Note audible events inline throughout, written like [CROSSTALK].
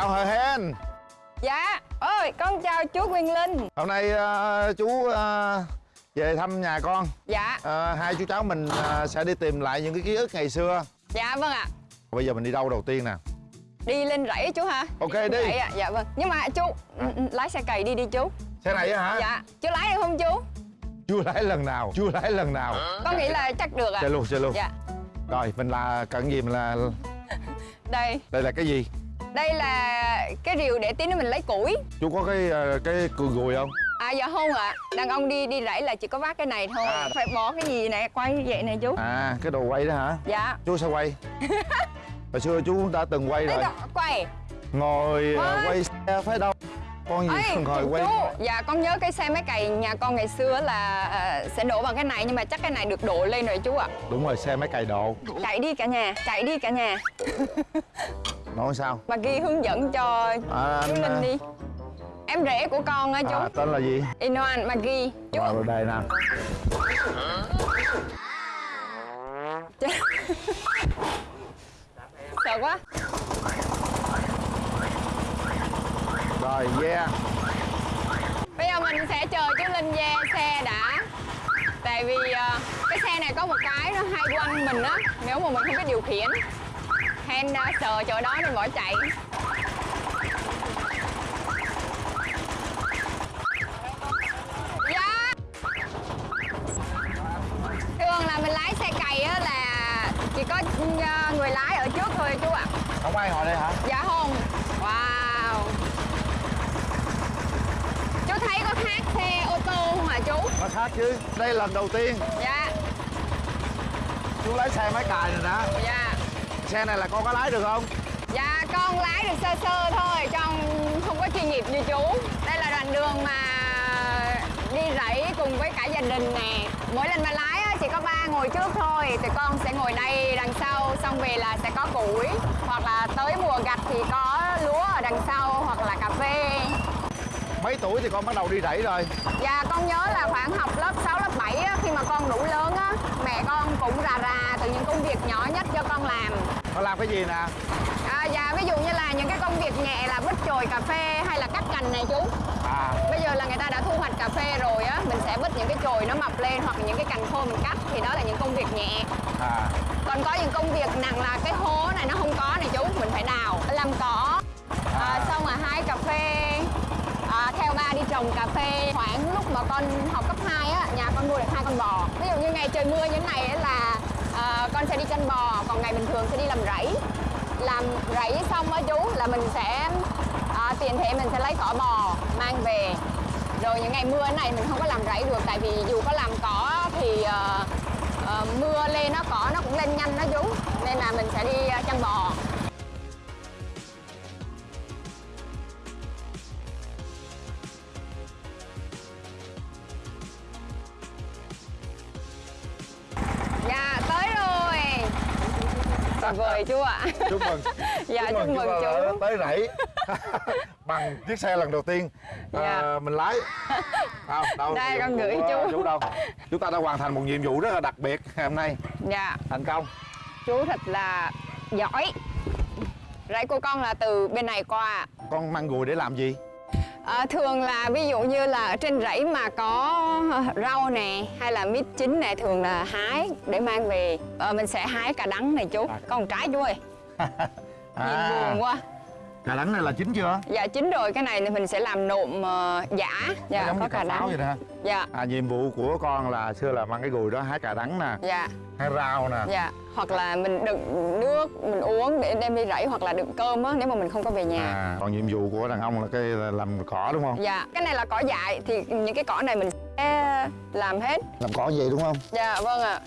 chào Hờ Hen Dạ Ôi con chào chú Quyền Linh. Hôm nay ờ, chú ờ, về thăm nhà con. Dạ. Ờ, Hai chú cháu mình ờ, sẽ đi tìm lại những cái ký ức ngày xưa. Dạ vâng ạ. Bây giờ mình đi đâu đầu tiên nè? Đi lên rẫy chú hả? Ok, đi. rẫy ạ. Dạ vâng. Nhưng mà chú ừ, lái xe cày đi đi chú. Xe này hả? Dạ Chú lái được không chú? Chưa lái lần nào? Chưa lái lần nào? Con nghĩ là chắc được ạ. Xe luôn xe luôn. Dạ. Rồi mình là cần gì mình là Đây. Đây là cái gì Đây là cái rìu để tí nữa mình lấy củi. Chú có cái ờ, cái cùi gùi không? À dạ không ạ. Đàn ông đi đi rẫy là chỉ có vác cái này thôi. À. Phải bỏ cái gì này quay vậy này chú. À cái đồ quay đó hả? Dạ. Chú sẽ quay? [LAUGHS] Hồi xưa chú đã từng quay rồi. đó, quay. Ngồi Ôi. quay xe phải đâu. Con gì Ê, [LAUGHS] ngồi chú, quay? dạ con nhớ cái xe máy cày nhà con ngày xưa là ờ, sẽ đổ bằng cái này nhưng mà chắc cái này được đổ lên rồi chú ạ. Đúng rồi xe máy cày độ Chạy đi cả nhà, chạy đi cả nhà. [LAUGHS] Nói sao Mà ghi hướng dẫn cho à, chú Linh đi. Em rể của con á chú. à, Tên là gì Inoan Magi. Chú. Rồi đây nè Sợ quá. Rồi yeah Bây giờ mình sẽ chờ chú Linh về xe đã. Tại vì ờ, cái xe này có một cái nó hay quanh mình á, nếu mà mình không biết điều khiển. Hen ờ, sợ chỗ đó nên bỏ chạy. Dạ. Thường là mình lái xe cày á là chỉ có ờ, người lái ở trước thôi chú ạ. Không ai ngồi đây hả Dạ không. Wow. Chú thấy có khác xe ô tô không hả chú? Nó khác chứ Đây lần đầu tiên Dạ, Chú lái xe máy cài này nè dạ. Xe này là con có lái được không Dạ con lái được sơ sơ thôi, con không có chuyên nghiệp như chú. Đây là đoạn đường mà đi rẫy cùng với cả gia đình nè. Mỗi lần mà lái chỉ có ba ngồi trước thôi, thì con sẽ ngồi đây đằng sau, xong về là sẽ có củi. Hoặc là tới mùa gặt thì có lúa ở đằng sau, hoặc là cà phê. Mấy tuổi thì con bắt đầu đi rẫy rồi Dạ con nhớ là khoảng học lớp 6, lớp 7 á, khi mà con đủ lớn á, mẹ con cũng rà rà từ những công việc nhỏ nhất cho con làm. Con làm cái gì nè À, dạ ví dụ như là những cái công việc nhẹ là vứt chồi cà phê hay là cắt cành này chú. À Bây giờ là người ta đã thu hoạch cà phê rồi á, mình sẽ vứt những cái chồi nó mập lên hoặc những cái cành khô mình cắt thì đó là những công việc nhẹ. À Còn có những công việc nặng là cái hố này nó không có này chú, mình phải đào, làm cỏ. À, xong rồi hái cà phê. À, theo ba đi trồng cà phê khoảng lúc mà con học cấp 2 á nhà con nuôi được hai con bò ví dụ như ngày trời mưa như thế này á là à, con sẽ đi chăn bò còn ngày bình thường sẽ đi làm rẫy. Làm rẫy xong á chú là mình sẽ à, tiền thể mình sẽ lấy cỏ bò mang về. Rồi những ngày mưa thế này mình không có làm rẫy được tại vì dù có làm cỏ thì uh, uh, mưa lên nó cỏ nó cũng lên nhanh đó chú. Nên là mình sẽ đi ờ, chăn bò. Ạ Chúc mừng dạ chúc mừng đã chú. Tới rẫy. [LAUGHS] Bằng chiếc xe lần đầu tiên. À, Dạ. Mình lái. Đâu, đâu, Đây, con gửi của chú. Chú đâu? Chúng ta đã hoàn thành một nhiệm vụ rất là đặc biệt ngày hôm nay. Dạ. Thành công. Chú thật là giỏi. Rẫy của con là từ bên này qua. Con mang gùi để làm gì? À, thường là ví dụ như là ở trên rẫy mà có rau nè hay là mít chín này thường là hái để mang về. Ờ, mình sẽ hái cà đắng này chú. À. còn trái chú ơi nhìn buồn quá. Cà đắng này là chín chưa? Dạ chín rồi. Cái này thì mình sẽ làm nộm ờ, giả. Dạ giống có như cà cà đắng vậy nè dạ. À, Nhiệm vụ của con là xưa là mang cái gùi đó hái cà đắng nè dạ. Hái rau nè. Dạ hoặc là mình đựng nước mình uống để đem đi rẫy hoặc là đựng cơm á nếu mà mình không có về nhà. À, Còn nhiệm vụ của đàn ông là cái là làm cỏ đúng không? Dạ. Cái này là cỏ dại thì những cái cỏ này mình sẽ làm hết. Làm cỏ gì đúng không? Dạ vâng ạ.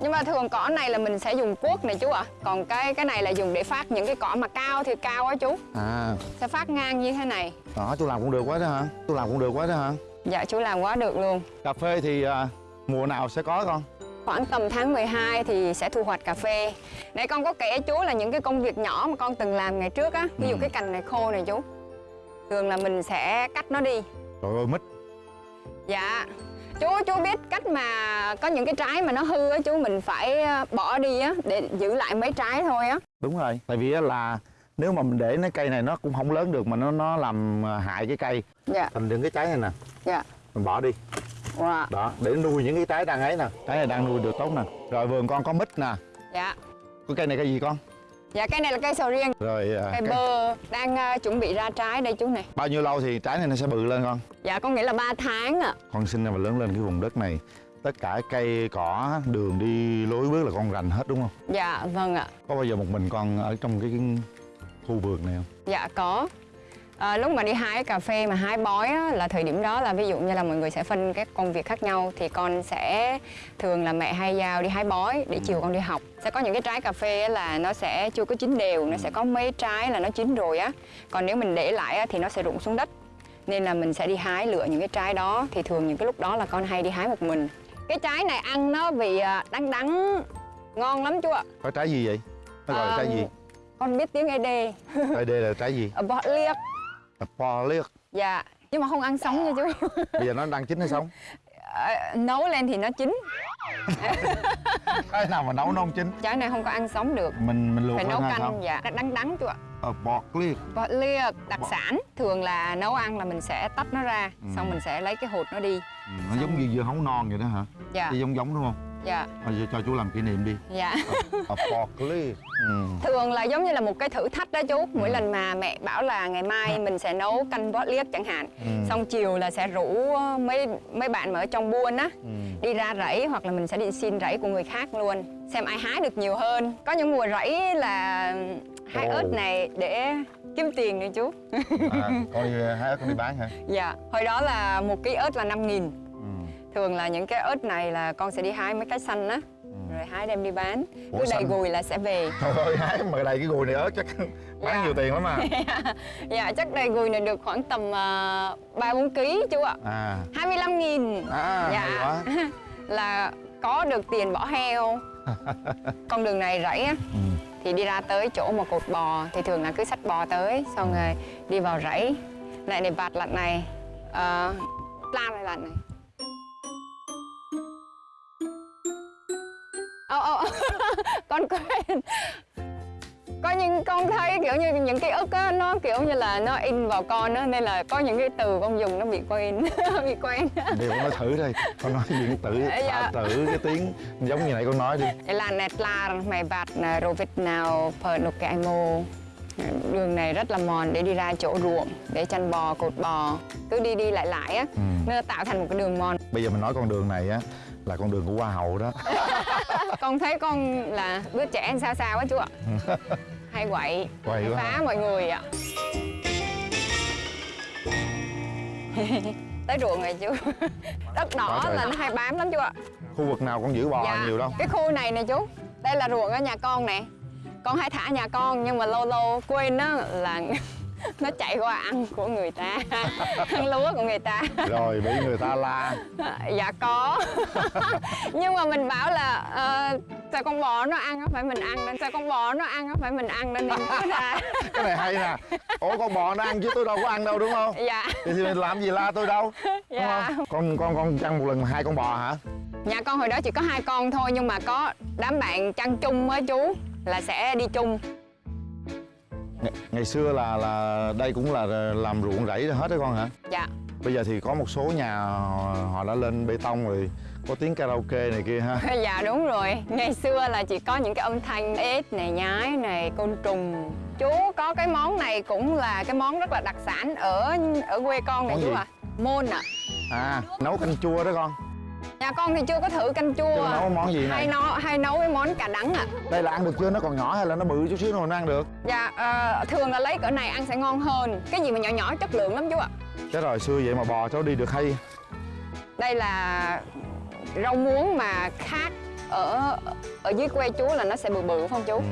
Nhưng mà thường cỏ này là mình sẽ dùng cuốc này chú ạ. Còn cái cái này là dùng để phát những cái cỏ mà cao thì cao á chú. À Sẽ phát ngang như thế này. đó chú làm cũng được quá đó hả Chú làm cũng được quá đó hả Dạ chú làm quá được luôn. Cà phê thì à, mùa nào sẽ có con Khoảng tầm tháng 12 thì sẽ thu hoạch cà phê. Nãy con có kể chú là những cái công việc nhỏ mà con từng làm ngày trước á. Ví dụ Ừ. cái cành này khô này chú. Thường là mình sẽ cắt nó đi. Trời ơi mít Dạ. Chú chú biết cách mà có những cái trái mà nó hư á chú mình phải ờ, bỏ đi á để giữ lại mấy trái thôi á. Đúng rồi Tại vì á là nếu mà mình để cái cây này nó cũng không lớn được mà nó nó làm à, hại cái cây. Dạ. Thành những cái trái này nè. Dạ. Mình bỏ đi. Wow. đó để nuôi những cái trái đang ấy nè. Trái này đang nuôi được tốt nè. Rồi vườn con có mít nè. Dạ. Cái cây này cây gì con dạ cây này là cây sầu riêng. Rồi à, cây cái- bơ đang à, chuẩn bị ra trái đây chú này. Bao nhiêu lâu thì trái này nó sẽ bự lên con? Dạ con nghĩ là 3 tháng ạ. Con sinh ra và lớn lên cái vùng đất này tất cả cây cỏ đường đi lối bước là con rành hết đúng không? Dạ vâng ạ. Có bao giờ một mình con ở trong cái khu vườn này không? Dạ có à, Lúc mà đi hái cà phê mà hái bói á, là thời điểm đó là ví dụ như là mọi người sẽ phân các công việc khác nhau thì con sẽ thường là mẹ hay giao đi hái bói để chiều con đi học. Sẽ có những cái trái cà phê á là nó sẽ chưa có chín đều nó sẽ có mấy trái là nó chín rồi á. Còn nếu mình để lại á, thì nó sẽ rụng xuống đất. Nên là mình sẽ đi hái lựa những cái trái đó thì thường những cái lúc đó là con hay đi hái một mình. Cái trái này ăn nó vị à, đắng đắng ngon lắm chú ạ. Có trái gì vậy? Nó gọi là Ờ, trái gì? con biết tiếng ED đây là trái gì? Ở bọ liếc là po liếc Dạ, nhưng mà không ăn sống nha chú. bây giờ nó đang chín hay sống Ờ, nấu lên thì nó chín. cái nào mà nấu nó không chín Trái này không có ăn sống được. mình mình luộc Phải nấu canh, không dạ, đắng đắng chú ạ. ờ, bọt liếc Bọ liếc đặc sản thường là nấu ăn là mình sẽ tách nó ra, Ừ. xong mình sẽ lấy cái hột nó đi. ừ, nó giống như dưa hấu non vậy đó hả Dạ, Chứ giống giống đúng không dạ, Thôi giờ cho chú làm kỷ niệm đi dạ. ờ, bọt liếc ừ. Thường là giống như là một cái thử thách đó chú. Mỗi lần mà mẹ bảo là ngày mai mình sẽ nấu canh bó liếc chẳng hạn. Ừ. Xong chiều là sẽ rủ mấy mấy bạn mà ở trong buôn á Ừ. đi ra rẫy hoặc là mình sẽ đi xin rẫy của người khác luôn xem ai hái được nhiều hơn có những mùa rẫy là hái ớt này để kiếm tiền nữa chú à, con đi hái ớt con đi bán hả dạ hồi đó là một ký ớt là 5 nghìn ừ. Thường là những cái ớt này là con sẽ đi hái mấy cái xanh á. Rồi hái đem đi bán. Ủa, cứ đầy xanh? gùi là sẽ về. Trời ơi, hái mà đầy cái gùi này ớt chắc [LAUGHS] bán Dạ. nhiều tiền lắm à. [LAUGHS] Dạ chắc đầy gùi này được khoảng tầm ba bốn ký chú ạ. À, 25 nghìn. À Dạ. [LAUGHS] là có được tiền bỏ heo. Con đường này rẫy á. Ừ. thì đi ra tới chỗ mà cột bò thì thường là cứ xách bò tới xong rồi đi vào rẫy. Lại để vạt lạnh này uh, plan này lạnh này Ô, ô, [LAUGHS] con quên. Có những con thấy kiểu như những ký ức á nó kiểu như là nó in vào con á nên là có những cái từ con dùng nó bị quên [LAUGHS] bị quen Để con nói thử đây. Con nói chuyện tử, Dạ. tử cái tiếng giống như này con nói đi. Là nẹt la mày vạt là rồi Việt nào phở đục cái mô đường này rất là mòn để đi ra chỗ ruộng để chăn bò cột bò. Cứ đi đi lại lại á ừ. nó tạo thành một cái đường mòn. Bây giờ mình nói con đường này á là con đường của Hoa hậu đó. [LAUGHS] Con thấy con là đứa trẻ sao sao á chú ạ. [LAUGHS] Hay quậy. Quậy hay quá phá hả? mọi người ạ. [LAUGHS] Tới ruộng rồi chú. Đất đỏ Quá là nó hay bám lắm chú ạ. Khu vực nào con giữ bò Dạ. nhiều đâu. cái khu này nè chú. Đây là ruộng ở nhà con nè. Con hay thả nhà con nhưng mà lâu lâu quên á là [LAUGHS] nó chạy qua ăn của người ta [LAUGHS] ăn lúa của người ta. Rồi bị người ta la. [LAUGHS] Dạ có. Nhưng mà mình bảo là ờ, sao con bò nó ăn á phải mình ăn nên sao con bò nó ăn á phải mình ăn nên nói ra Cái này hay nè. Ủa con bò nó ăn chứ tôi đâu có ăn đâu đúng không? Dạ. Thì thì mình làm gì la tôi đâu đúng Dạ. không? Con con con chăn một lần hai con bò hả? Nhà con hồi đó chỉ có hai con thôi nhưng mà có đám bạn chăn chung á chú là sẽ đi chung Ngày, ngày xưa là là đây cũng là làm ruộng rẫy hết đó con hả? Dạ. Bây giờ thì có một số nhà họ, đã lên bê tông rồi có tiếng karaoke này kia ha. [LAUGHS] Dạ đúng rồi. Ngày xưa là chỉ có những cái âm thanh ếch này nhái này côn trùng. Chú có cái món này cũng là cái món rất là đặc sản ở ở quê con này Món chú ạ môn ạ À nấu canh chua đó con nhà con thì chưa có thử canh chua Chứ nấu món gì hay này nấu hay nấu cái món cà đắng ạ Đây là ăn được chưa? Nó còn nhỏ hay là nó bự chút xíu rồi nó ăn được? Dạ ờ, thường là lấy cỡ này ăn sẽ ngon hơn. Cái gì mà nhỏ nhỏ chất lượng lắm chú ạ. Cái rồi xưa vậy mà bò cháu đi được hay. Đây là rau muống mà khác ở ở dưới quê chú là nó sẽ bự bự không chú? Ừ.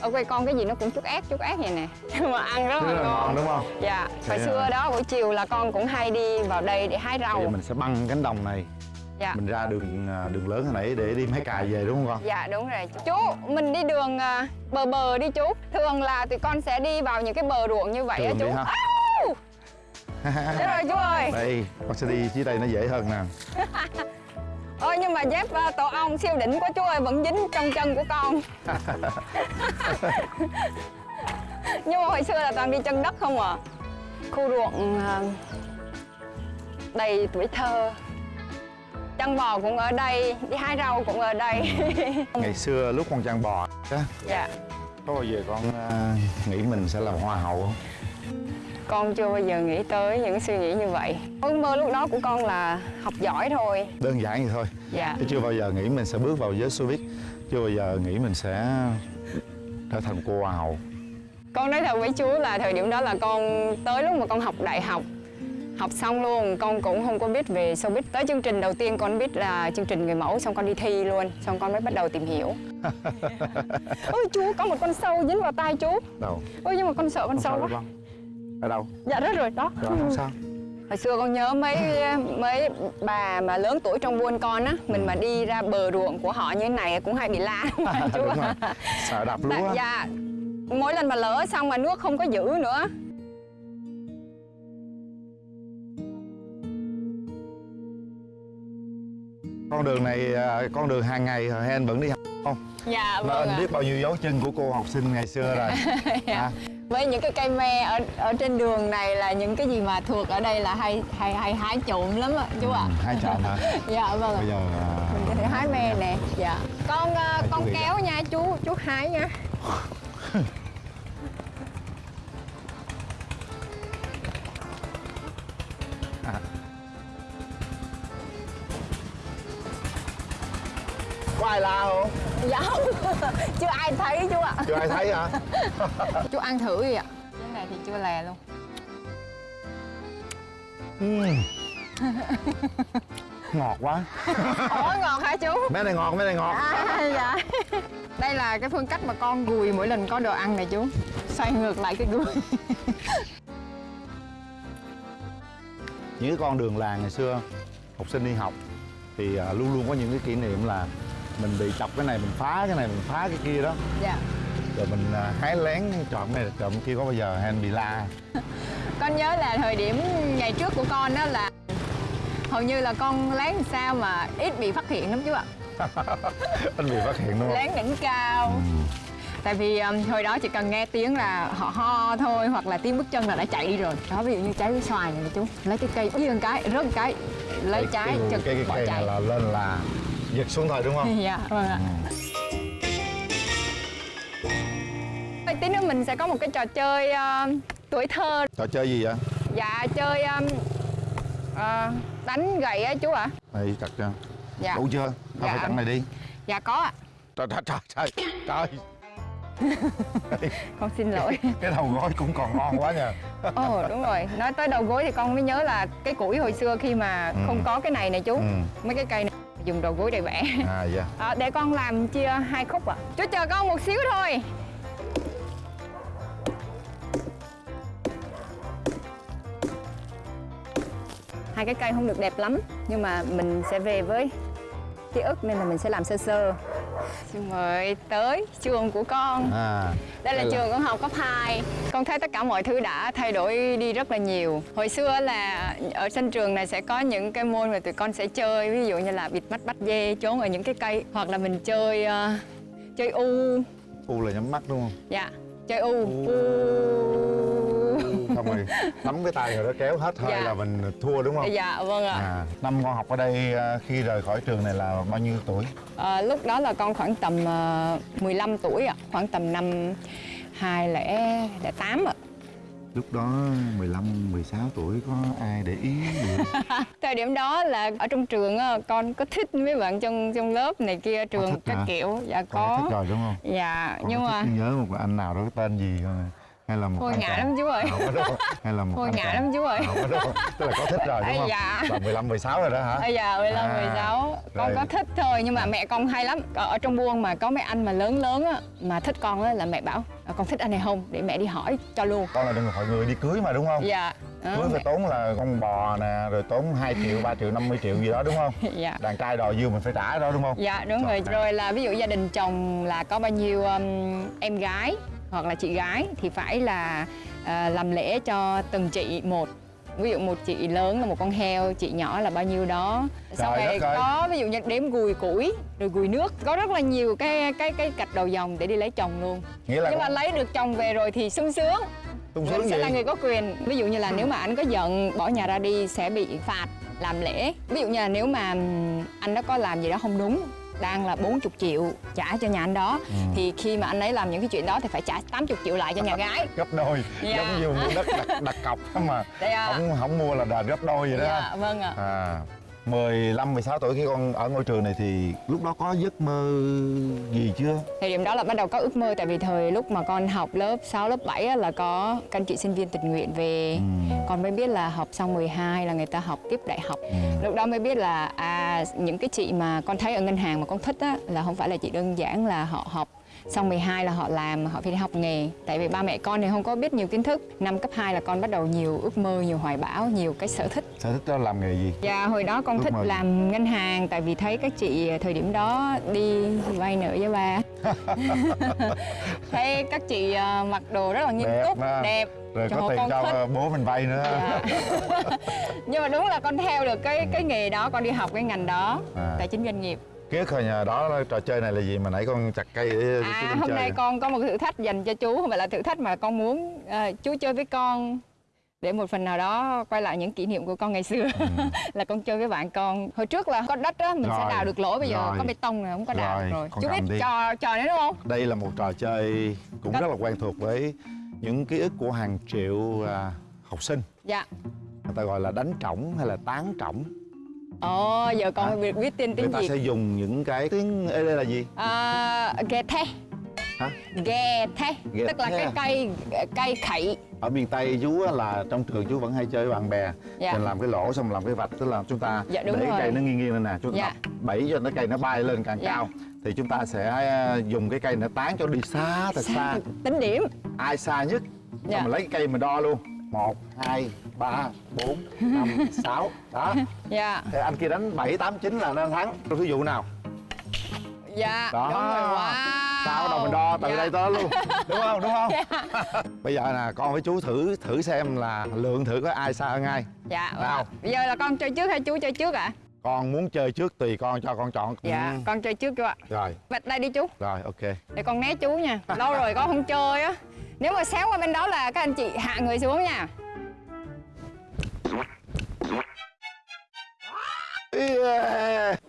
ở quê con cái gì nó cũng chút ép chút ép vậy nè. [LAUGHS] Nhưng mà ăn rất là là ngon. đúng không? Dạ hồi xưa à. đó buổi chiều là con cũng hay đi vào đây để hái Bây giờ rau mình sẽ băng cánh đồng này dạ. Mình ra đường à, đường lớn hồi nãy để đi hái cà về đúng không con? Dạ đúng rồi. Chú mình đi đường à, bờ bờ đi chú. Thường là tụi con sẽ đi vào những cái bờ ruộng như vậy á chú! Chết rồi chú ơi. Đây con sẽ đi dưới đây nó dễ hơn nè. [LAUGHS] Ôi nhưng mà dép à, tổ ong siêu đỉnh của chú ơi vẫn dính trong chân của con. [LAUGHS] Nhưng mà hồi xưa là toàn đi chân đất không à. Khu ruộng đầy tuổi thơ chăn bò cũng ở đây đi hái rau cũng ở đây. [LAUGHS] Ngày xưa lúc con chăn bò á dạ. có bao giờ con à, nghĩ mình sẽ làm hoa hậu không? Con chưa bao giờ nghĩ tới những suy nghĩ như vậy. Ước mơ lúc đó của con là học giỏi thôi. Đơn giản vậy thôi. Dạ. Chứ chưa bao giờ nghĩ mình sẽ bước vào giới showbiz chưa bao giờ nghĩ mình sẽ trở thành cô hoa hậu. Con nói thật với chú là thời điểm đó là con tới lúc mà con học đại học học xong luôn con cũng không có biết về showbiz. Tới chương trình đầu tiên con biết là chương trình người mẫu xong con đi thi luôn xong con mới bắt đầu tìm hiểu. [LAUGHS] Ôi chú có một con sâu dính vào tay chú. Đâu? Ôi nhưng mà con sợ con không sâu quá. con ở đâu? Dạ rất rồi đó. Rồi không sao. Hồi xưa con nhớ mấy mấy bà mà lớn tuổi trong buôn con á mình mà đi ra bờ ruộng của họ như thế này cũng hay bị la mà [LAUGHS] chú? Ạ. sợ Tại- lúa dạ. Mỗi lần mà lỡ xong mà nước không có giữ nữa con đường này à, con đường hàng ngày hay anh vẫn đi học không? Dạ vâng anh biết bao nhiêu dấu chân của cô học sinh ngày xưa rồi. [LAUGHS] Dạ. à, với những cái cây me ở ở trên đường này là những cái gì mà thuộc ở đây là hay hay hay hái trộm lắm ạ chú ạ. ừ, hai chọn hả? [LAUGHS] Dạ vâng bây giờ à, mình có thể hái me nè. Dạ. Con chú con kéo nha chú chú hái nha [LAUGHS] ai la không dạ không [LAUGHS] chưa ai thấy chú ạ. Chưa ai thấy hả? [LAUGHS] Chú ăn thử đi ạ. Cái này thì chưa lè luôn. [LAUGHS] Ngọt quá. Ủa ngọt hả chú? Mấy này ngọt mấy này ngọt. À, dạ. Đây là cái phương cách mà con gùi mỗi lần có đồ ăn này chú. Xoay ngược lại cái gùi. Những cái con đường làng ngày xưa học sinh đi học thì à, luôn luôn có những cái kỷ niệm là mình bị chọc cái này mình phá cái này mình phá cái kia đó. Dạ. Rồi mình à, hái lén trộm này trộm kia có bao giờ hay anh bị la? [LAUGHS] Con nhớ là thời điểm ngày trước của con đó là Hầu như là con lén làm sao mà ít bị phát hiện lắm chú ạ. [LAUGHS] Anh bị phát hiện đúng không? Lén đỉnh cao. Ừ. Tại vì um, hồi đó chỉ cần nghe tiếng là họ ho thôi Hoặc là tiếng bước chân là đã chạy đi rồi. Đó ví dụ như trái xoài này chú. Lấy cái cây một cái, rớt cái Lấy trái cái, chực cái, bỏ cây chạy. là lên là giật xuống thôi đúng không? [LAUGHS] Dạ vâng ạ. Ừ. Tí nữa mình sẽ có một cái trò chơi ờ, tuổi thơ. Trò chơi gì vậy? Dạ chơi um, ờ, đánh gậy á chú ạ. Này chặt cho Dạ. Đủ chưa? Thôi Dạ. phải chặn này đi. Dạ có ạ. Trời trời trời trời trời. [LAUGHS] Con xin lỗi. Cái đầu gối cũng còn ngon quá nha. Ồ đúng rồi. Nói tới đầu gối thì con mới nhớ là cái củi hồi xưa khi mà Ừ. không có cái này nè chú. Ừ. Mấy cái cây này dùng đầu gối để vẽ à dạ. Ờ, Để con làm chia hai khúc ạ. Chú chờ con một xíu thôi. Hai cái cây không được đẹp lắm Nhưng mà mình sẽ về với ký ức nên là mình sẽ làm sơ sơ Xin mời tới trường của con. À đây là là- trường con học cấp 2 Con thấy tất cả mọi thứ đã thay đổi đi rất là nhiều. Hồi xưa là ở sân trường này sẽ có những cái môn mà tụi con sẽ chơi Ví dụ như là bịt mắt bắt dê trốn ở những cái cây Hoặc là mình chơi ờ, chơi u. U là nhắm mắt đúng không? Dạ, chơi u. U xong rồi nắm cái tay rồi đó kéo hết hơi Dạ. là mình thua đúng không? Dạ vâng ạ. À năm con học ở đây à, khi rời khỏi trường này là bao nhiêu tuổi? Ờ, Lúc đó là con khoảng tầm ờ, 15 tuổi ạ Khoảng tầm năm 2008 ạ. Lúc đó 15 16 tuổi có ai để ý được? [LAUGHS] Thời điểm đó là ở trong trường con có thích mấy bạn trong trong lớp này kia trường các hả? kiểu. Dạ con có thích rồi đúng không? Dạ Con nhưng mà nhớ một anh nào đó cái tên gì không hay là một Thôi ngại lắm chú ơi. Không hay là một Thôi ngại lắm chú ơi. Không tức là có thích rồi đúng không? dạ. là 15 16 rồi đó hả? Bây giờ 15, À, 16 Con rồi. có thích thôi nhưng mà mẹ con hay lắm. Ở, trong buôn mà có mấy anh mà lớn lớn á Mà thích con á là mẹ bảo "À, Con thích anh này không? Để mẹ đi hỏi cho luôn. Con là đừng hỏi người đi cưới mà đúng không? Dạ. Đó, cưới phải mẹ- tốn là con bò nè rồi tốn 2 triệu 3 triệu 50 triệu gì đó đúng không? Dạ. Đàn trai đòi dư mình phải trả đó đúng không? Dạ đúng rồi. Trời. Rồi là ví dụ gia đình chồng là có bao nhiêu um, em gái Hoặc là chị gái Thì phải là à, làm lễ cho từng chị một. Ví dụ một chị lớn là một con heo chị nhỏ là bao nhiêu đó. Đất ơi. có ví dụ như đếm gùi củi rồi gùi nước. Có rất là nhiều cái cái cái cạch đầu dòng để đi lấy chồng luôn. Nghĩa là nhưng mà lấy được chồng về rồi thì sung sướng. Mình sướng sẽ là người có quyền. Ví dụ như là nếu mà anh có giận bỏ nhà ra đi sẽ bị phạt làm lễ. Ví dụ như là nếu mà anh đó có làm gì đó không đúng đang là 40 triệu trả cho nhà anh đó Ừ. thì khi mà anh ấy làm những cái chuyện đó thì phải trả 80 triệu lại cho nhà gái gấp đôi Dạ. giống như mua đất đặt, đặt cọc mà Đây à. không không mua là đền gấp đôi vậy đó dạ vâng ạ à 15 16 tuổi khi con ở ngôi trường này thì lúc đó có giấc mơ gì chưa thời điểm đó là bắt đầu có ước mơ tại vì thời lúc mà con học lớp 6, lớp 7 á, là có các anh chị sinh viên tình nguyện về Ừ. con mới biết là học xong 12 là người ta học tiếp đại học Ừ. lúc đó mới biết là à những cái chị mà con thấy ở ngân hàng mà con thích á là không phải là chỉ đơn giản là họ học xong 12 là họ làm họ phải đi học nghề. Tại vì ba mẹ con thì không có biết nhiều kiến thức. Năm cấp 2 là con bắt đầu nhiều ước mơ nhiều hoài bão nhiều cái sở thích. Sở thích đó làm nghề gì? Và hồi đó con Ước thích mơ làm ngân hàng tại vì thấy các chị thời điểm đó đi vay nợ với ba. [LAUGHS] Thấy các chị ờ, mặc đồ rất là nghiêm Đẹp túc mà. đẹp. Rồi Trời có tiền cho thích. bố mình vay nữa. Dạ. [LAUGHS] [LAUGHS] nhưng mà đúng là con theo được cái cái nghề đó con đi học cái ngành đó À. tài chính doanh nghiệp ký ức hồi nhà đó là trò chơi này là gì mà nãy con chặt cây để chú à lên hôm chơi nay con có một thử thách dành cho chú không phải là thử thách mà con muốn ờ, chú chơi với con để một phần nào đó quay lại những kỷ niệm của con ngày xưa. [LAUGHS] Là con chơi với bạn con. Hồi trước là có đất á mình Ừ. Rồi, sẽ đào được lỗ bây giờ rồi. có bê tông rồi không có đào Rồi, được rồi. chú biết đi. trò trò đấy đúng không? Đây là một trò chơi cũng Có- rất là quen thuộc với những ký ức của hàng triệu à, học sinh. Dạ. Người ta gọi là đánh trỏng hay là tán trỏng ồ giờ con Hả? biết, biết tên người tiếng ta gì sẽ dùng những cái tiếng ê đây là gì à, ghe the hả ghe the Ghe tức là the. cái cây cây khậy ở miền tây chú á, là trong trường chú vẫn hay chơi với bạn bè Dạ. mình làm cái lỗ xong làm cái vạch tức là chúng ta Dạ, để cái rồi. cây nó nghiêng nghiêng lên nè chúng ta Dạ. bẫy cho nó cây nó bay lên càng Dạ. cao thì chúng ta sẽ à, dùng cái cây nó tán cho đi xa thật xa tính điểm ai xa nhất Dạ. xong mình lấy cái cây mình đo luôn một hai ba bốn năm [LAUGHS] sáu đó. Dạ. Thì anh kia đánh bảy tám chín là nó thắng. Tôi thí dụ nào? Dạ đó. đúng rồi. Wow. Sao đầu mình đo từ Dạ. đây tới luôn. [LAUGHS] Đúng không? Đúng không? [LAUGHS] Bây giờ nè con với chú thử thử xem là lượng thử có ai xa hơn ai dạ Nào. bây giờ là con chơi trước hay chú chơi trước ạ? Con muốn chơi trước tùy con cho con chọn. Dạ Ừ. con chơi trước chú ạ. Rồi. Bạch đây đi chú. Rồi ok. Để con né chú nha. Lâu rồi con không chơi á. Nếu mà xéo qua bên đó là các anh chị hạ người xuống nha yeah.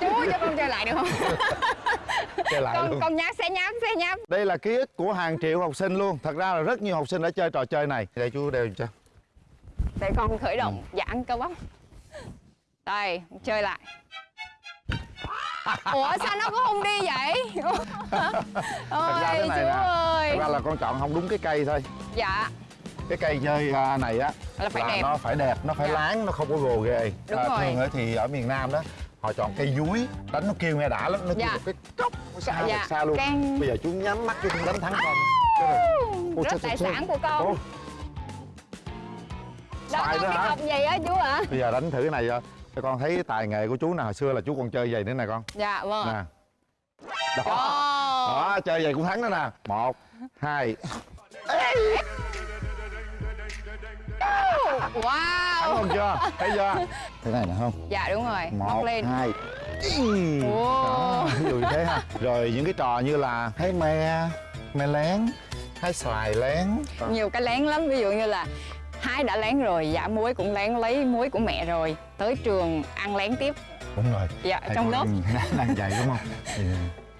chú cho con chơi lại được không? [LAUGHS] Chơi lại con luôn. con nháp xé nháp xé nháp đây là ký ức của hàng triệu học sinh luôn. Thật ra là rất nhiều học sinh đã chơi trò chơi này. Đây chú đeo cho. Để con khởi Ừ. động giãn cơ bắp. Đây chơi lại. [LAUGHS] Ủa sao nó cũng không đi vậy? [LAUGHS] Thật ra ôi thế chú này nè. ơi. Thật ra là con chọn không đúng cái cây thôi. Dạ cái cây chơi à, này á Là phải đẹp. nó phải đẹp nó phải Dạ. láng nó không có gồ ghề Đúng rồi. thường ấy thì ở miền nam đó họ chọn cây dúi đánh nó kêu nghe đã lắm nó kêu Dạ. một cái cốc nó xa Dạ. xa luôn. Can- bây giờ chú nhắm mắt chú không đánh thắng con. Cái. Ôi, rất tài sản của con. Ôi, đó con hả? học gì á chú ạ? Bây giờ đánh thử cái này cho con thấy tài nghệ của chú nào hồi xưa là chú còn chơi giày nữa nè con. Dạ vâng nè. Đó. Đó chơi giày cũng thắng đó nè. Một hai wow. Không chưa? Thấy chưa? [LAUGHS] Thế này nè không? Dạ đúng rồi. Móc một lên. hai. Ồ. đó ví dụ như thế ha. Rồi những cái trò như là hái me me lén hái xoài lén. Nhiều cái lén lắm. Ví dụ như là hai đã lén rồi dạ muối cũng lén lấy muối của mẹ rồi tới trường ăn lén tiếp. Đúng rồi. Dạ Thầy trong lớp. [LAUGHS] đang, đang dạy đúng không?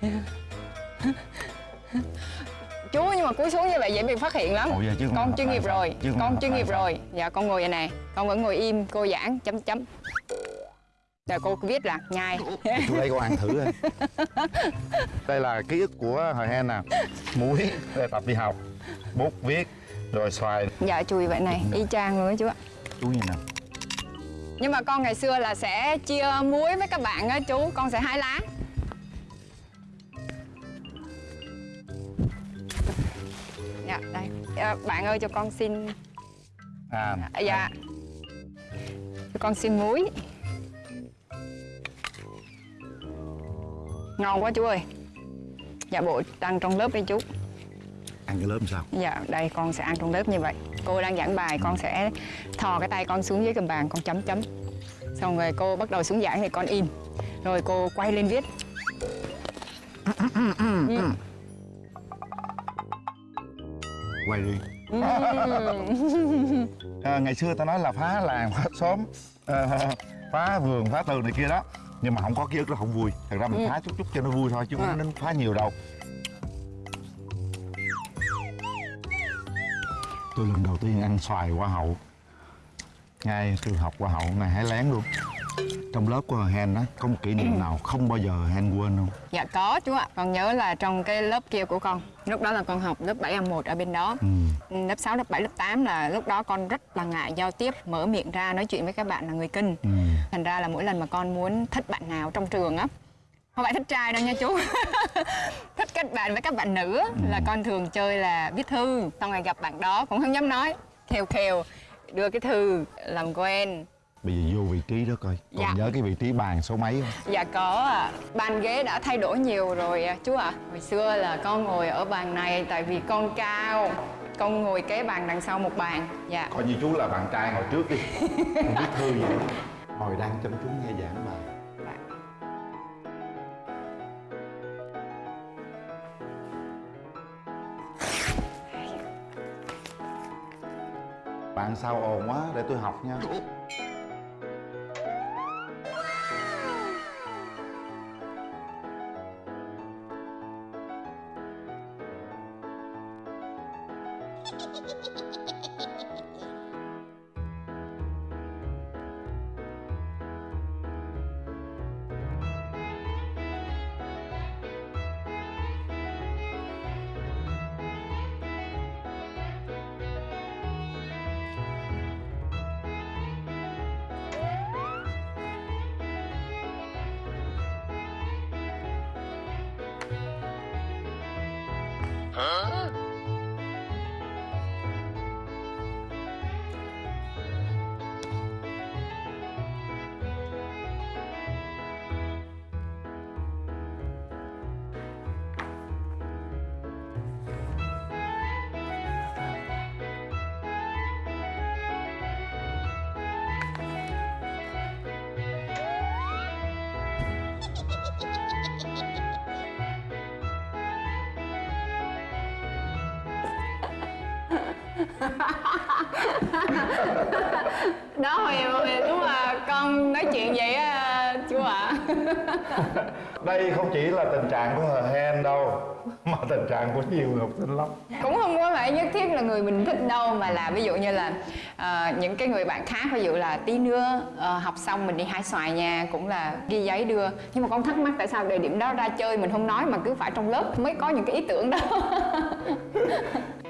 Ừ. [LAUGHS] chú nhưng mà cúi xuống như vậy dễ bị phát hiện lắm. Ủa giờ chứ không con chuyên nghiệp sao? rồi Chứ không con chuyên nghiệp sao? rồi. Dạ con ngồi vậy này con vẫn ngồi im cô giảng chấm chấm. Rồi cô viết là nhai. Chú lấy con ăn thử thôi đây là ký ức của hồi hen nè. Muối để tập đi học bút viết rồi xoài. Dạ chùi vậy này y chang luôn á chú ạ. Chú nhìn nè nhưng mà con ngày xưa là sẽ chia muối với các bạn á chú con sẽ hái lá dạ đây. Dạ, bạn ơi cho con xin. À À, dạ. Cho con xin muối. Ngon quá chú ơi. Dạ bộ ăn trong lớp đi chú. Ăn cái lớp sao? Dạ đây con sẽ ăn trong lớp như vậy. Cô đang giảng bài con sẽ thò cái tay con xuống dưới gầm bàn con chấm chấm. Xong rồi cô bắt đầu xuống giảng thì con in rồi cô quay lên viết. Ừ. quay đi. À, ngày xưa ta nói là phá làng phá xóm à, phá vườn phá tường này kia đó. Nhưng mà không có ký ức nó không vui. Thật ra mình phá chút chút cho nó vui thôi chứ không À. nên phá nhiều đâu. Tôi lần đầu tiên ăn xoài hoa hậu. Ngay từ học hoa hậu ngày hái lén luôn trong lớp của Hen á có một kỷ niệm nào không bao giờ Hen quên không? Dạ có chú ạ. Con nhớ là trong cái lớp kia của con Lúc đó là con học lớp 7A1 ở bên đó. Ừ. Lớp 6, lớp 7, lớp 8 là lúc đó con rất là ngại giao tiếp Mở miệng ra nói chuyện với các bạn là người kinh. Ừ. Thành ra là mỗi lần mà con muốn thích bạn nào trong trường á Không phải thích trai đâu nha chú. [LAUGHS] Thích kết bạn với các bạn nữ á, Là con thường chơi là viết thư. Xong rồi gặp bạn đó cũng không dám nói Khều khều đưa cái thư làm quen bây giờ vô vị trí đó coi còn Dạ. nhớ cái vị trí bàn số mấy không Dạ có ạ. Bàn ghế đã thay đổi nhiều rồi à, chú ạ. Hồi xưa là con ngồi ở bàn này tại vì con cao. Con ngồi kế bàn đằng sau một bàn. Dạ. coi như chú là bạn trai ngồi trước đi không biết thư nữa. ngồi đang chăm chú nghe giảng bài bạn sao ồn quá để tôi học nha [LAUGHS] Đó hồi, hồi lúc mà con nói chuyện vậy á chú ạ. [LAUGHS] đây không chỉ là tình trạng của hờ hen đâu mà tình trạng của nhiều người học sinh lắm Cũng không phải nhất thiết là người mình thích đâu mà là ví dụ như là uh, những cái người bạn khác ví dụ là tí nữa uh, học xong mình đi hái xoài nha cũng là ghi giấy đưa. Nhưng mà con thắc mắc tại sao thời điểm đó ra chơi mình không nói mà cứ phải trong lớp mới có những cái ý tưởng đó? [LAUGHS]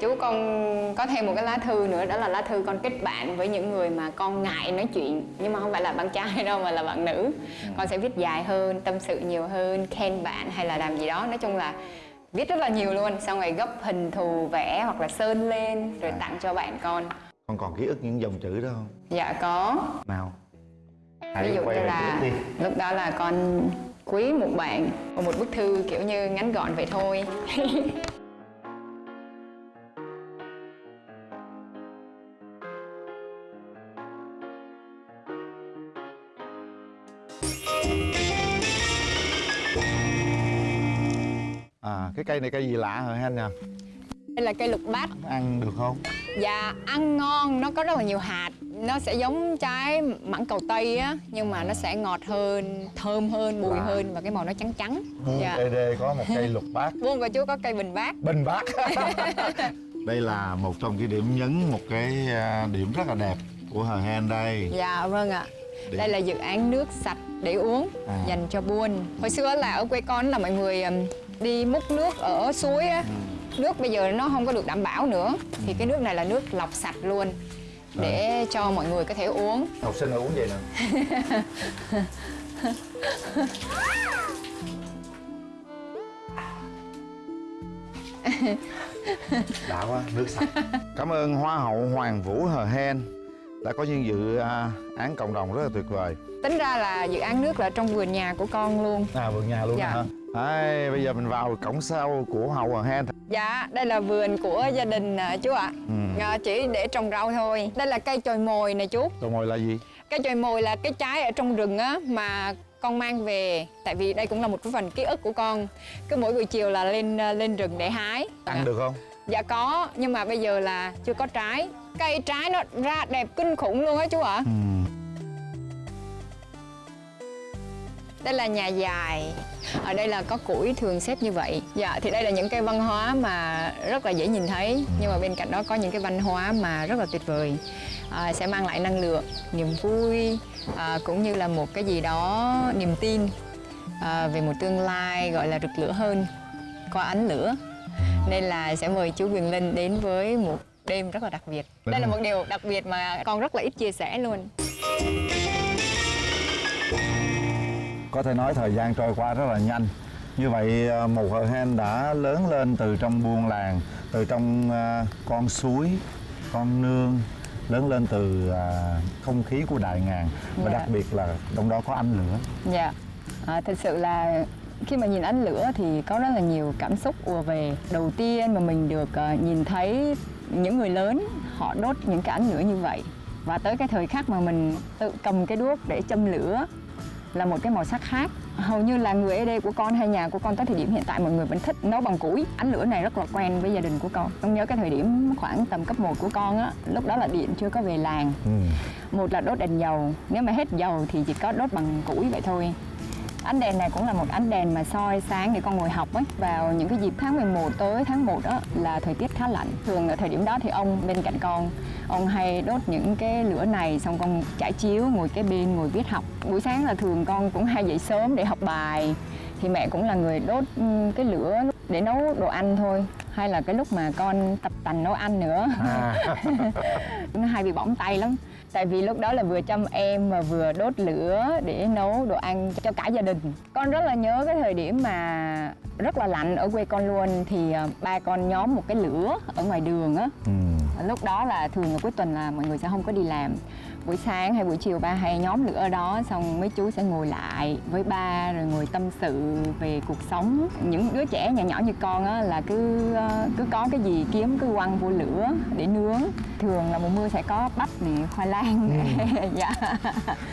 Chú con có thêm một cái lá thư nữa đó là lá thư con kết bạn với những người mà con ngại nói chuyện. Nhưng mà không phải là bạn trai [LAUGHS] đâu mà là bạn nữ. Con sẽ viết dài hơn tâm sự nhiều hơn khen bạn hay là làm gì đó. Nói chung là viết rất là nhiều luôn. Xong rồi gấp hình thù vẽ hoặc là sơn lên rồi tặng cho bạn con. Con còn ký ức những dòng chữ đó không? Dạ có. Nào ví hãy dụ quay như là lúc đó là con quý một bạn và một bức thư kiểu như ngắn gọn vậy thôi [LAUGHS] cái cây này cây gì lạ hả hen nha đây là cây lục bát. Ăn được không? Dạ ăn ngon nó có rất là nhiều hạt. Nó sẽ giống trái mãng cầu tây á nhưng mà nó sẽ ngọt hơn thơm hơn bùi Wow. hơn và cái màu nó trắng trắng. Buôn dạ. ed có một cây lục bát. Vuông của chú có cây bình bát. Bình bát. [LAUGHS] Đây là một trong cái điểm nhấn một cái à, điểm rất là đẹp của hờ hen đây. Dạ vâng ạ. Để- đây là dự án nước sạch để uống À. dành cho buôn. Hồi xưa là ở quê con là mọi người đi múc nước ở suối á. Ừ. nước bây giờ nó không có được đảm bảo nữa. Thì cái nước này là nước lọc sạch luôn để cho mọi người có thể uống. Học sinh uống vậy nè. [LAUGHS] Đã quá nước sạch. Cảm ơn hoa hậu hoàng vũ hờ hen đã có những dự à, án cộng đồng rất là tuyệt vời tính ra là dự án nước là trong vườn nhà của con luôn à vườn nhà luôn Dạ. hả Đấy, bây giờ mình vào cổng sau của hậu hờ hen Dạ, đây là vườn của gia đình à, chú ạ. Ừ. À, chỉ để trồng rau thôi. Đây là cây chồi mồi nè chú. rồi ngồi là gì Cây chồi mồi là cái trái ở trong rừng á mà con mang về tại vì đây cũng là một cái phần ký ức của con. Cứ mỗi buổi chiều là lên à, lên rừng để hái. ăn được không Dạ có, nhưng mà bây giờ là chưa có trái. Cây trái nó ra đẹp kinh khủng luôn á chú ạ. Ừ. Đây là nhà dài. Ở đây là có củi thường xếp như vậy. Dạ thì đây là những cái văn hóa mà rất là dễ nhìn thấy. Nhưng mà bên cạnh đó có những cái văn hóa mà rất là tuyệt vời. À, Sẽ mang lại năng lượng, niềm vui à, Cũng như là một cái gì đó niềm tin à, Về một tương lai gọi là rực lửa hơn Qua ánh lửa Nên là sẽ mời chú Quyền Linh đến với một đêm rất là đặc biệt. Đúng Đây là một điều đặc biệt mà con rất là ít chia sẻ luôn. Có thể nói thời gian trôi qua rất là nhanh. Như vậy à, một hờ hen đã lớn lên từ trong buôn làng từ trong à, con suối con nương lớn lên từ à, không khí của đại ngàn. Và Dạ. đặc biệt là trong đó có ánh lửa. Dạ, à, thật sự là khi mà nhìn ánh lửa thì có rất là nhiều cảm xúc ùa về. Đầu tiên mà mình được ờ, nhìn thấy những người lớn họ đốt những cái ánh lửa như vậy. Và tới cái thời khắc mà mình tự cầm cái đuốc để châm lửa là một cái màu sắc khác. Hầu như là người ở đây của con hay nhà của con tới thời điểm hiện tại mọi người vẫn thích nấu bằng củi. Ánh lửa này rất là quen với gia đình của con. Con nhớ cái thời điểm khoảng tầm cấp 1 của con á lúc đó là điện chưa có về làng. Ừ. một là đốt đèn dầu. Nếu mà hết dầu thì chỉ có đốt bằng củi vậy thôi ánh đèn này cũng là một ánh đèn mà soi sáng để con ngồi học ấy. Vào những cái dịp tháng 11 tới tháng 1 đó là thời tiết khá lạnh. Thường ở thời điểm đó thì ông bên cạnh con ông hay đốt những cái lửa này xong con trải chiếu ngồi kế bên ngồi viết học. Buổi sáng là thường con cũng hay dậy sớm để học bài. Thì mẹ cũng là người đốt cái lửa để nấu đồ ăn thôi. Hay là cái lúc mà con tập tành nấu ăn nữa. À, [LAUGHS] nó hay bị bỏng tay lắm tại vì lúc đó là vừa chăm em mà vừa đốt lửa để nấu đồ ăn cho cả gia đình. Con rất là nhớ cái thời điểm mà rất là lạnh ở quê con luôn. Thì à, ba con nhóm một cái lửa ở ngoài đường á. Ừ. lúc đó là thường là cuối tuần là mọi người sẽ không có đi làm buổi sáng hay buổi chiều ba hay nhóm lửa ở đó xong mấy chú sẽ ngồi lại với ba rồi ngồi tâm sự về cuộc sống những đứa trẻ nhỏ nhỏ như con á là cứ ờ, cứ có cái gì kiếm cứ quăng vô lửa để nướng thường là mùa mưa sẽ có bắp này khoai lang [LAUGHS] dạ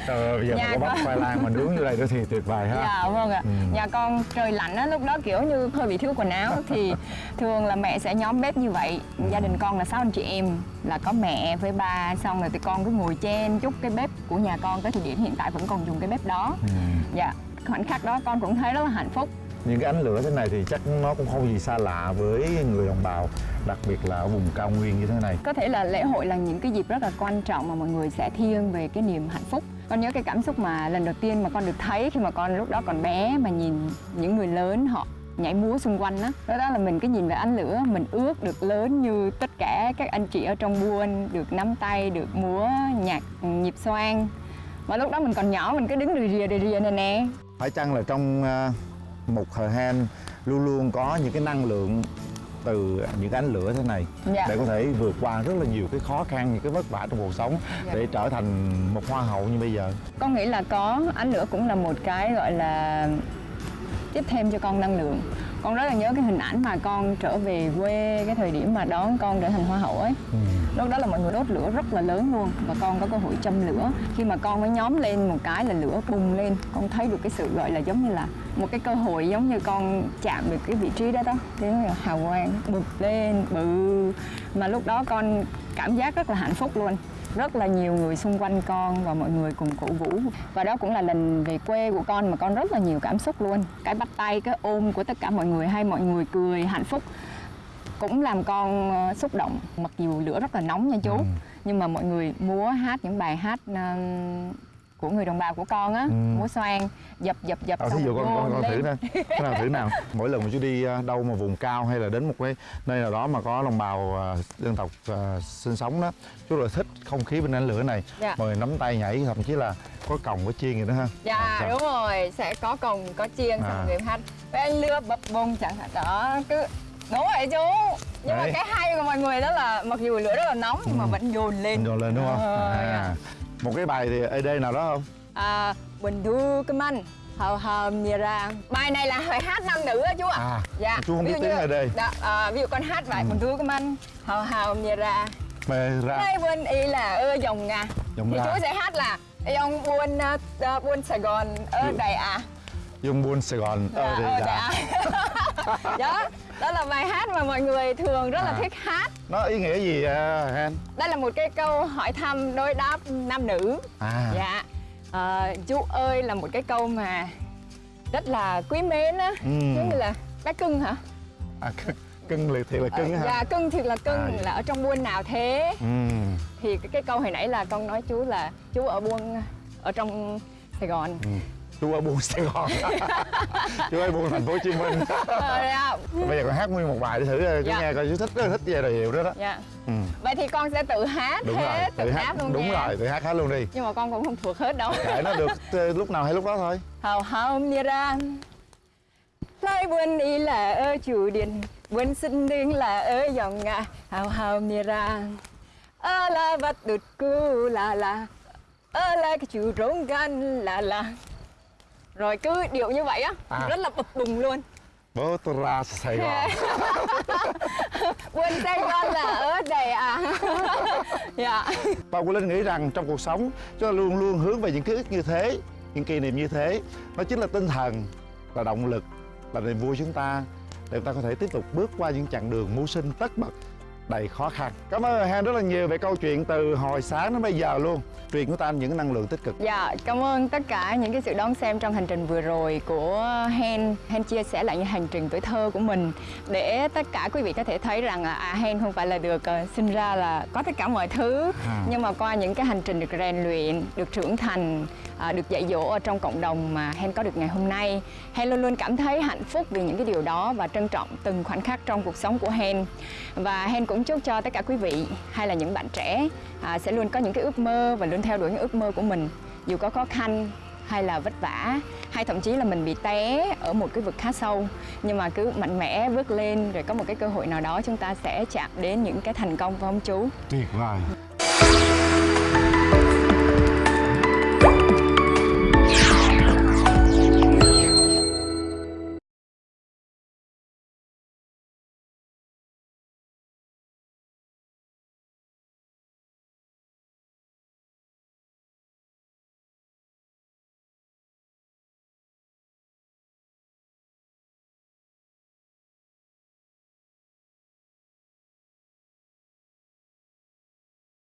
Trời ơi, bây giờ Nhà mà có bắp con- khoai lang mà nướng như đây nữa thì tuyệt vời ha Dạ vâng ạ. Ừ. Nhà con trời lạnh á lúc đó kiểu như hơi bị thiếu quần áo thì thường là mẹ sẽ nhóm bếp như vậy. Gia đình con là sáu anh chị em là có mẹ với ba xong rồi tụi con cứ ngồi chen chúc cái bếp của nhà con tới thời điểm hiện tại vẫn còn dùng cái bếp đó. Ừ. Dạ. Khoảnh khắc đó con cũng thấy rất là hạnh phúc. những cái ánh lửa thế này thì chắc nó cũng không gì xa lạ với người đồng bào đặc biệt là ở vùng cao nguyên như thế này Có thể là lễ hội là những cái dịp rất là quan trọng mà mọi người sẽ thiêng về cái niềm hạnh phúc. Con nhớ cái cảm xúc mà lần đầu tiên mà con được thấy khi mà con lúc đó còn bé mà nhìn những người lớn họ nhảy múa xung quanh á đó. đó là mình cứ nhìn về ánh lửa mình ước được lớn như tất cả các anh chị ở trong buôn được nắm tay được múa nhạc nhịp xoang và lúc đó mình còn nhỏ mình cứ đứng rì rìa rì rìa này nè phải chăng là trong à, một hờ hen luôn luôn có những cái năng lượng từ những cái ánh lửa thế này Dạ. để có thể vượt qua rất là nhiều cái khó khăn những cái vất vả trong cuộc sống Dạ. để trở thành một hoa hậu như bây giờ con nghĩ là có ánh lửa cũng là một cái gọi là tiếp thêm cho con năng lượng. Con rất là nhớ cái hình ảnh mà con trở về quê cái thời điểm mà đón con trở thành hoa hậu ấy. Ừ. lúc đó là mọi người đốt lửa rất là lớn luôn và con có cơ hội châm lửa. Khi mà con mới nhóm lên một cái là lửa bùng lên con thấy được cái sự gọi là giống như là một cái cơ hội giống như con chạm được cái vị trí đó đó thế là hào quang bực lên bự. Mà lúc đó con cảm giác rất là hạnh phúc luôn rất là nhiều người xung quanh con và mọi người cùng cổ vũ. Và đó cũng là lần về quê của con mà con rất là nhiều cảm xúc luôn. Cái bắt tay cái ôm của tất cả mọi người hay mọi người cười hạnh phúc cũng làm con ờ, xúc động. Mặc dù lửa rất là nóng nha chú Ừ. nhưng mà mọi người múa hát những bài hát của người đồng bào của con á Ừ. múa xoan dập dập dập Ờ, thí dụ con, con, con thử nè. Cái nào thử nào. [LAUGHS] Mỗi lần mà chú đi à, đâu mà vùng cao hay là đến một cái nơi nào đó mà có đồng bào à, dân tộc à, sinh sống đó chú là thích không khí bên ánh lửa này. Dạ. mọi người nắm tay nhảy thậm chí là có còng có chiên gì nữa ha. Dạ À, đúng rồi. Sẽ có cồng có chiên xong À. người hát với lưa bập bông chẳng hạn. Đó cứ đúng vậy chú. Nhưng mà Đấy. cái hay của mọi người đó là mặc dù lửa rất là nóng nhưng mà Ừ. vẫn dồn lên. Dồn lên đúng không? Ờ, à. Một cái bài thì ED nào đó không? À, bình thu cái manh hào hào mìa ra bài này là bài hát nam nữ á chú ạ. À dạ. chú không biết tiếng như- ED dạ, à, ví dụ con hát bài Ừ. bình thu cái manh hào hào mìa ra mê ra. Đây buôn y là ơ dòng ngà Dòng thì ra. chú sẽ hát là dòng buôn ờ, buôn sài gòn Ừ. đây à dung buôn sài gòn. Dạ, ờ, ở dạ. à [LAUGHS] đó đó là bài hát mà mọi người thường rất là À. thích hát. Nó ý nghĩa gì à, hen đây là một cái câu hỏi thăm đối đáp nam nữ. À. Dạ. Ờ, chú ơi là một cái câu mà rất là quý mến á. Giống như là bé cưng hả? À, cưng, cưng liệt thiệt là cưng Ờ, hả? dạ cưng thiệt là cưng À, dạ. là ở trong buôn nào thế? Ừ. thì cái, cái câu hồi nãy là con nói chú là chú ở buôn ở trong sài gòn. Ừ. chú ở buôn sài gòn. [LAUGHS] Chú ở buôn thành phố hồ chí minh. [LAUGHS] Ờ, dạ. bây giờ con hát nguyên một bài để thử ờ, chú Dạ. nghe coi chú thích là thích giai điệu hiệu đó đó. Dạ. Ừ. vậy thì con sẽ tự hát đúng rồi hết tự, hát luôn đúng nha. rồi tự hát hết luôn đi. Nhưng mà con cũng không thuộc hết đâu. Kệ nó được [LAUGHS] ờ, lúc nào hay lúc đó thôi. Hào hào nia ra lại buồn đi là ở chủ điện buồn sinh đinh là ở dòng ngà hào hào nia ra ơ là vắt đụt cu là là ơ là cái chủ rống gan là là rồi cứ điệu như vậy á À. rất là bập bùng luôn. Bố tôi ra sài gòn buồn Sài Gòn là ở đây à. [LAUGHS] Dạ. Bao Quý Linh nghĩ rằng trong cuộc sống chúng ta luôn luôn hướng về những ký ức như thế, những kỷ niệm như thế. Nó chính là tinh thần, là động lực, là niềm vui chúng ta. Để chúng ta có thể tiếp tục bước qua những chặng đường mưu sinh tất bật đầy khó khăn. Cảm ơn Hen rất là nhiều về câu chuyện từ hồi sáng đến bây giờ luôn. Truyền của ta những năng lượng tích cực. Dạ, cảm ơn tất cả những cái sự đón xem trong hành trình vừa rồi của Hen. Hen chia sẻ lại những hành trình tuổi thơ của mình để tất cả quý vị có thể thấy rằng là à, Hen không phải là được ờ, sinh ra là có tất cả mọi thứ À. nhưng mà qua những cái hành trình được rèn luyện, được trưởng thành, à, được dạy dỗ ở trong cộng đồng mà Hen có được ngày hôm nay. Hen luôn luôn cảm thấy hạnh phúc vì những cái điều đó và trân trọng từng khoảnh khắc trong cuộc sống của Hen. Và Hen cũng chúc cho tất cả quý vị hay là những bạn trẻ à, sẽ luôn có những cái ước mơ và luôn theo đuổi những ước mơ của mình dù có khó khăn hay là vất vả hay thậm chí là mình bị té ở một cái vực khá sâu nhưng mà cứ mạnh mẽ bước lên rồi có một cái cơ hội nào đó chúng ta sẽ chạm đến những cái thành công phải không chú Tuyệt vời.